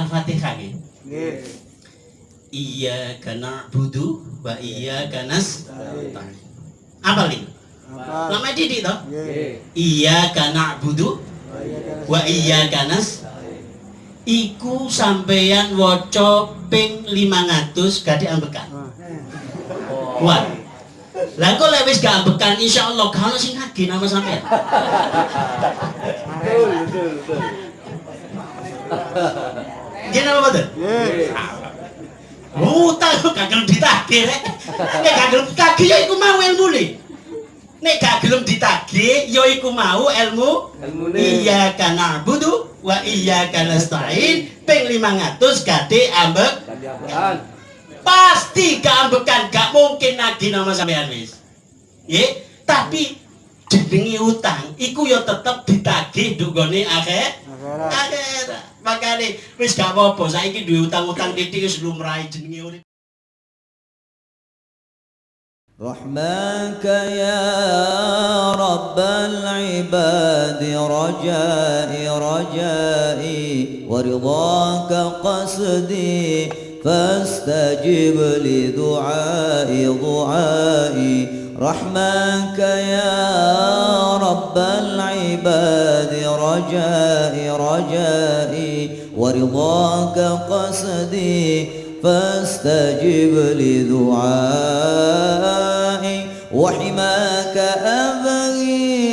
Al-Fatihah nggih. Nggih. Iyyaka na'budu wa iyyaka nasta'in. Apa nih? Apa? Lama didik toh? Nggih. Iyyaka na'budu wa iyyaka nasta'in. Iku sampeyan waca ping 500 gak diambekan. Ah. Kuat. Lah kok lek wis gak ambekan insyaallah ono sing ngagi nama sampeyan. Betul, betul, betul. Nggih napa mboten? Nggih. Utang kok gak gelem ditagih rek. Nek gak gelem ditagih ya iku mau ilmune. Nek gak gelem ditagih ya iku mau ilmu Ilmune. Iya kana budu wa iya kana stain ping 500 gade ambek pasti keambekan gak mungkin lagi nama sampean wis. Nggih, tapi jenenge utang iku ya tetep ditagih dugone akhir Akhirat. akhir makane wis gak apa-apa saiki duwe utang-utang titik wis lumrahe jenenge urip رحماك يا رب العباد رجائي رجائي ورضاك قصدي فاستجب لدعائي دعائي رحمك يا رب العباد رجائي رجائي ورضاك قصدي فاستجب لدعائي. وحماك أبغي